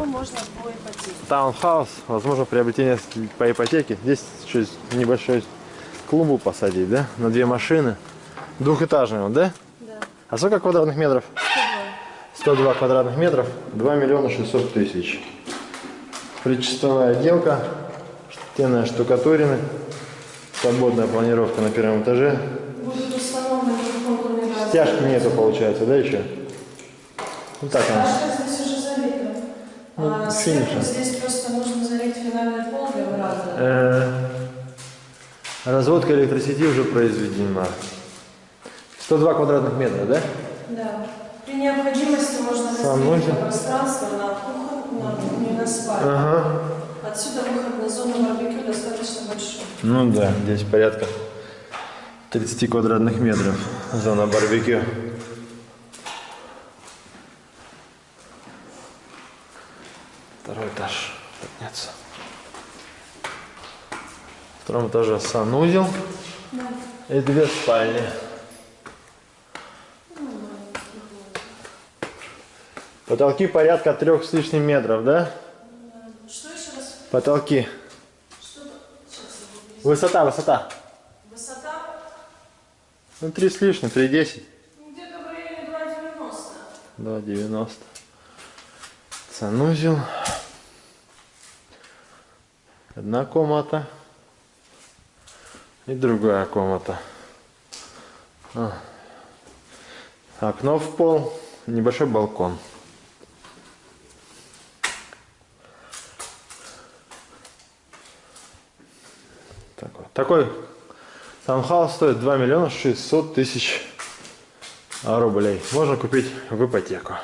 его можно по ипотеке. Таунхаус, возможно, приобретение по ипотеке. Здесь чуть небольшой клумбу посадить, да? На две машины. Двухэтажный он, да? Да. А сколько квадратных метров? 102. 102 квадратных метров, 2 миллиона 600 тысяч. Причастовая отделка, стенная штукатурина, свободная планировка на первом этаже. Стяжки нету, получается, да, еще? Ну так она. Стяжка здесь уже залита. Ну, а здесь просто нужно залить финальный пол для враза. Э, Разводка электросети уже произведена. 102 квадратных метра, да? Да. При необходимости можно разделить пространство на кухню, на кухню и на спальню. Ага. Отсюда выход на зону барбекю достаточно большой. Ну да, здесь порядка 30 квадратных метров. Зона барбекю. Второй этаж. Подняться. В втором этаже санузел и две спальни. Потолки порядка трех с лишним метров, да? Что еще раз? Потолки. Что Высота, высота. Высота Ну, три с лишним, три десять. ну, где-то в районе 2,90. 2,90. Санузел. Одна комната. И другая комната. А. Окно в пол. Небольшой балкон. Такой, такой таунхаус стоит 2 миллиона 600 тысяч рублей. Можно купить в ипотеку.